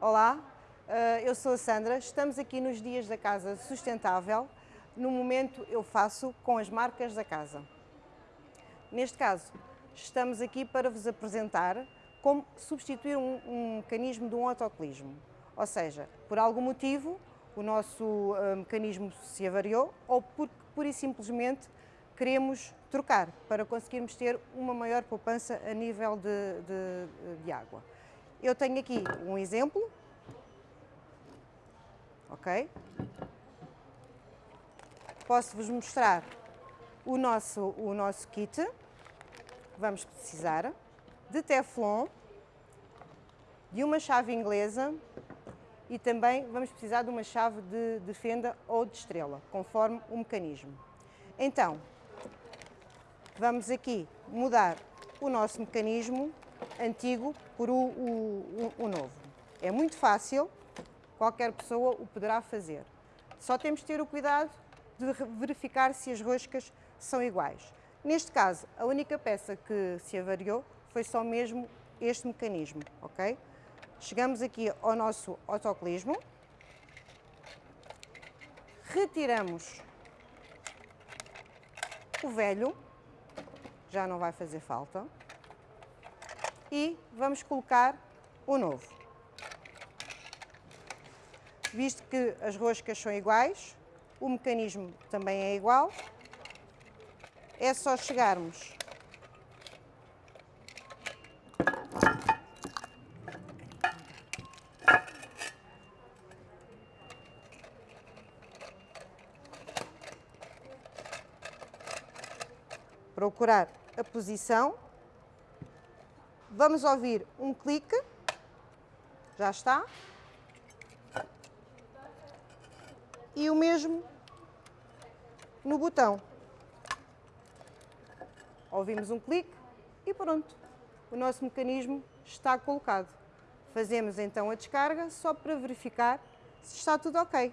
Olá, eh, eu sou a Sandra, estamos aqui nos Dias da Casa Sustentável. No momento eu faço com as marcas da casa. Neste caso, estamos aqui para vos apresentar como substituir um, um mecanismo de um autocolismo. Ou seja, por algum motivo o nosso uh, mecanismo se avariou ou porque pura e simplesmente queremos trocar para conseguirmos ter uma maior poupança a nível de, de, de água. Eu tenho aqui um exemplo, ok? Posso-vos mostrar o nosso, o nosso kit, vamos precisar de teflon, de uma chave inglesa e também vamos precisar de uma chave de, de fenda ou de estrela, conforme o mecanismo. Então, vamos aqui mudar o nosso mecanismo antigo por o, o, o, novo. É muito fácil, qualquer pessoa o poderá fazer. Só temos de ter o cuidado de verificar se as roscas são iguais. Neste caso, a única peça que se avariou foi só mesmo este mecanismo, ok? Chegamos aqui ao nosso autocolismo, retiramos o velho, já não vai fazer falta, e vamos colocar o novo. Visto que as roscas são iguais, o mecanismo também é igual, é só chegarmos procurar a posição. Vamos ouvir um clique. Já está. E o mesmo no botão. Ouvimos um clique e pronto. O nosso mecanismo está colocado. Fazemos então a descarga só para verificar se está tudo ok.